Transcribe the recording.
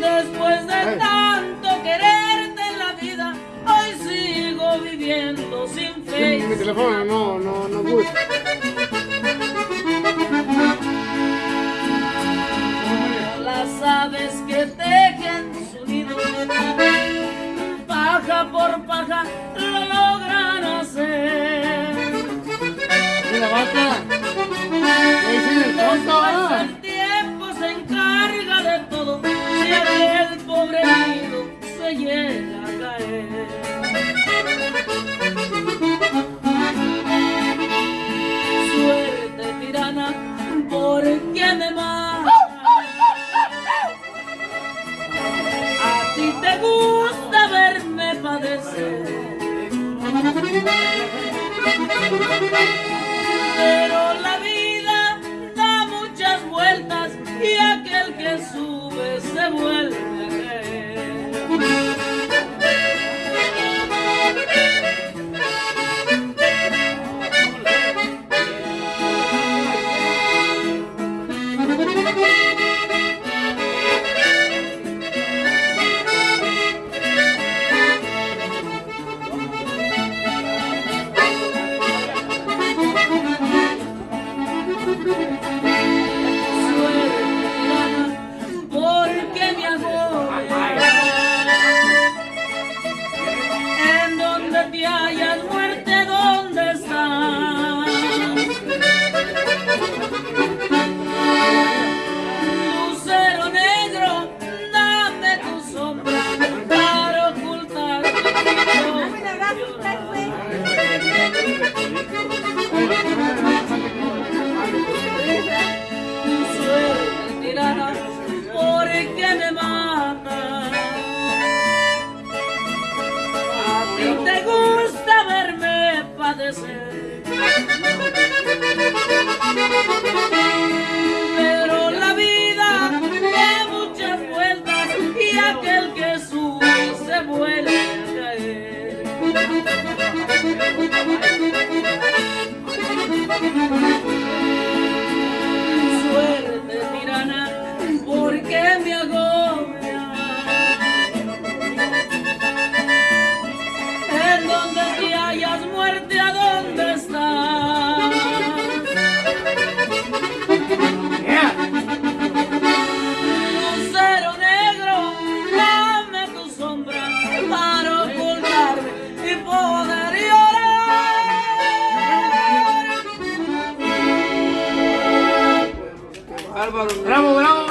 Después de tanto quererte en la vida, hoy sigo viviendo sin fe. Mi teléfono no, no, no gusta. El el tiempo se encarga de todo, si aquel pobre nido se llega a caer. Suerte tirana, ¿por qué me mata? A ti te gusta verme padecer. Pero sube se vuelve Pero la vida da muchas vueltas y aquel que sube se vuelve a caer. ¿Por qué me agobia? En donde te hayas muerte, ¿a dónde estás? Lucero negro, dame tu sombra para ocultarme y poder llorar. Bravo, bravo.